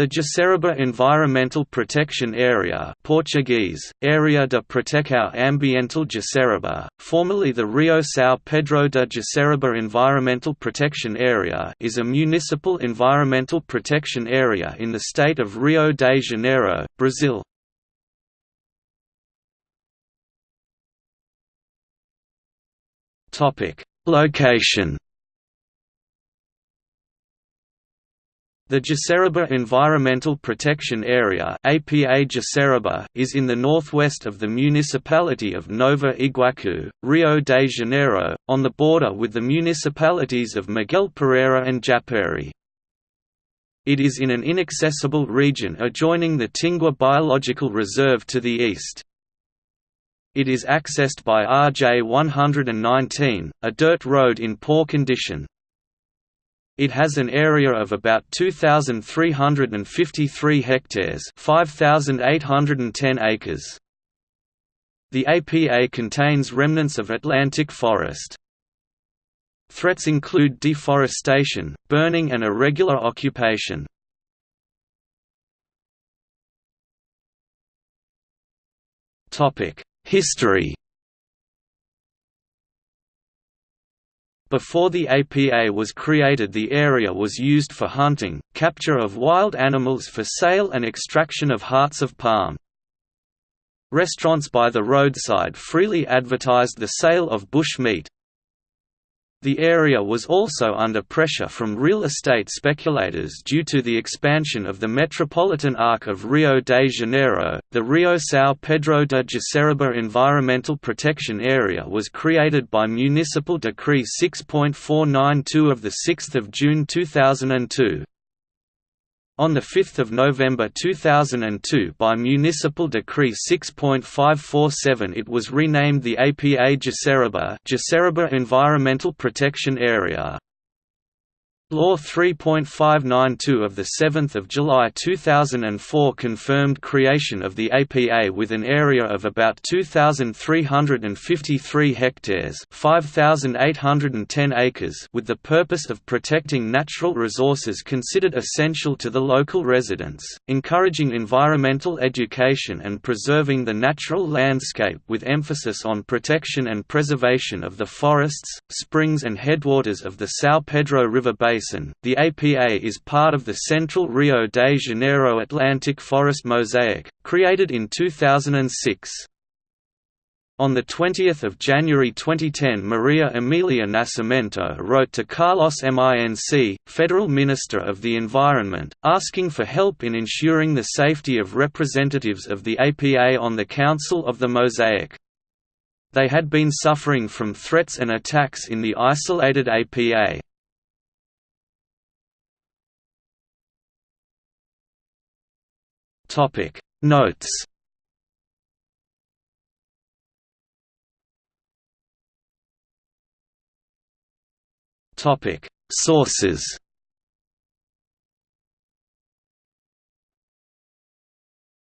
The Jaceruba Environmental Protection Area Portuguese, Área de Proteção Ambiental Jaceruba, formerly the Rio São Pedro de Jaceruba Environmental Protection Area is a municipal environmental protection area in the state of Rio de Janeiro, Brazil. Location The Jaceruba Environmental Protection Area APA Jaceruba is in the northwest of the municipality of Nova Iguaçu, Rio de Janeiro, on the border with the municipalities of Miguel Pereira and Japeri. It is in an inaccessible region adjoining the Tingua Biological Reserve to the east. It is accessed by RJ 119, a dirt road in poor condition. It has an area of about 2,353 hectares 5,810 acres. The APA contains remnants of Atlantic forest. Threats include deforestation, burning and irregular occupation. History Before the APA was created the area was used for hunting, capture of wild animals for sale and extraction of hearts of palm. Restaurants by the roadside freely advertised the sale of bush meat, the area was also under pressure from real estate speculators due to the expansion of the metropolitan arc of Rio de Janeiro. The Rio São Pedro de Jaceruba Environmental Protection Area was created by Municipal Decree 6.492 of 6 June 2002 on 5 November 2002 by Municipal Decree 6.547 it was renamed the APA Jaceruba Environmental Protection Area. Law 3.592 of 7 July 2004 confirmed creation of the APA with an area of about 2,353 hectares 5,810 acres with the purpose of protecting natural resources considered essential to the local residents, encouraging environmental education and preserving the natural landscape with emphasis on protection and preservation of the forests, springs and headwaters of the São Pedro River basin Basin, the APA is part of the Central Rio de Janeiro Atlantic Forest Mosaic, created in 2006. On 20 January 2010 Maria Emilia Nascimento wrote to Carlos Minc, Federal Minister of the Environment, asking for help in ensuring the safety of representatives of the APA on the Council of the Mosaic. They had been suffering from threats and attacks in the isolated APA. Topic. Notes. Topic. Sources